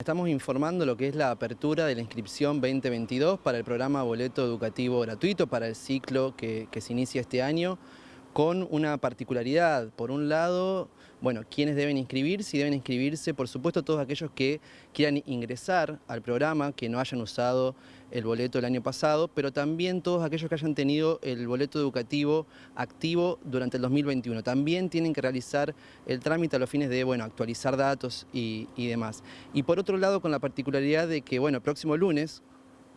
Estamos informando lo que es la apertura de la inscripción 2022 para el programa Boleto Educativo Gratuito para el ciclo que, se inicia este año con una particularidad. Por un lado, bueno, ¿quiénes deben inscribirse? Y deben inscribirse, por supuesto, todos aquellos que quieran ingresar al programa, que no hayan usado el boleto el año pasado, pero también todos aquellos que hayan tenido el boleto educativo activo durante el 2021. También tienen que realizar el trámite a los fines de, bueno, actualizar datos y, y demás. Y por otro lado, con la particularidad de que, bueno, próximo lunes,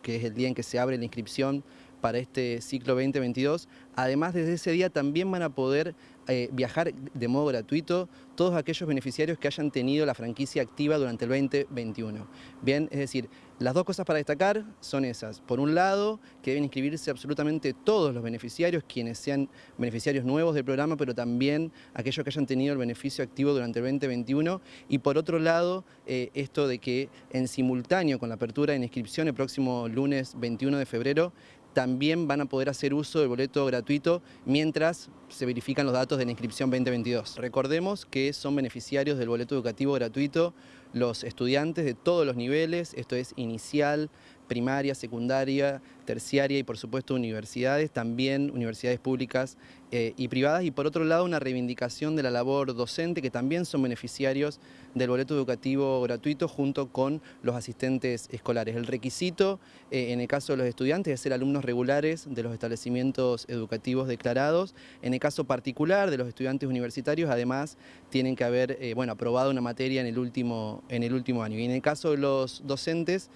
que es el día en que se abre la inscripción para este ciclo 2022. Además, desde ese día también van a poder eh, viajar de modo gratuito todos aquellos beneficiarios que hayan tenido la franquicia activa durante el 2021. Bien, es decir, las dos cosas para destacar son esas. Por un lado, que deben inscribirse absolutamente todos los beneficiarios, quienes sean beneficiarios nuevos del programa, pero también aquellos que hayan tenido el beneficio activo durante el 2021. Y por otro lado, eh, esto de que en simultáneo con la apertura de inscripción el próximo lunes 21 de febrero, también van a poder hacer uso del boleto gratuito mientras se verifican los datos de la inscripción 2022. Recordemos que son beneficiarios del boleto educativo gratuito los estudiantes de todos los niveles, esto es inicial, primaria, secundaria, terciaria y por supuesto universidades, también universidades públicas eh, y privadas y por otro lado una reivindicación de la labor docente que también son beneficiarios del boleto educativo gratuito junto con los asistentes escolares. El requisito eh, en el caso de los estudiantes es ser alumnos regulares de los establecimientos educativos declarados. En el caso particular de los estudiantes universitarios además tienen que haber eh, bueno, aprobado una materia en el, último, en el último año y en el caso de los docentes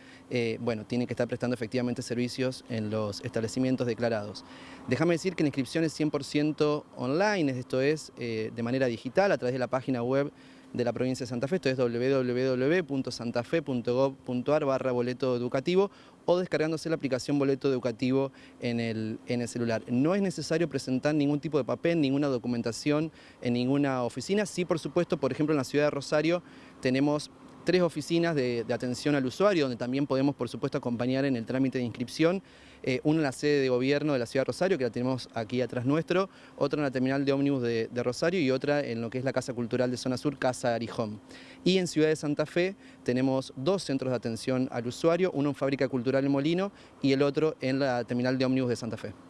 bueno, tienen que estar prestando efectivamente servicios en los establecimientos declarados. Déjame decir que la inscripción es 100% online, esto es eh, de manera digital a través de la página web de la provincia de Santa Fe, esto es www.santafe.gov.ar barra boleto educativo o descargándose la aplicación boleto educativo en el, en el celular. No es necesario presentar ningún tipo de papel, ninguna documentación en ninguna oficina. Sí, por supuesto, por ejemplo, en la ciudad de Rosario tenemos tres oficinas de, atención al usuario, donde también podemos, por supuesto, acompañar en el trámite de inscripción. Eh, una en la sede de gobierno de la ciudad de Rosario, que la tenemos aquí atrás nuestro, otra en la terminal de ómnibus de, Rosario y otra en lo que es la Casa Cultural de Zona Sur, Casa Arijón. Y en Ciudad de Santa Fe tenemos dos centros de atención al usuario, uno en Fábrica Cultural en Molino y el otro en la terminal de ómnibus de Santa Fe.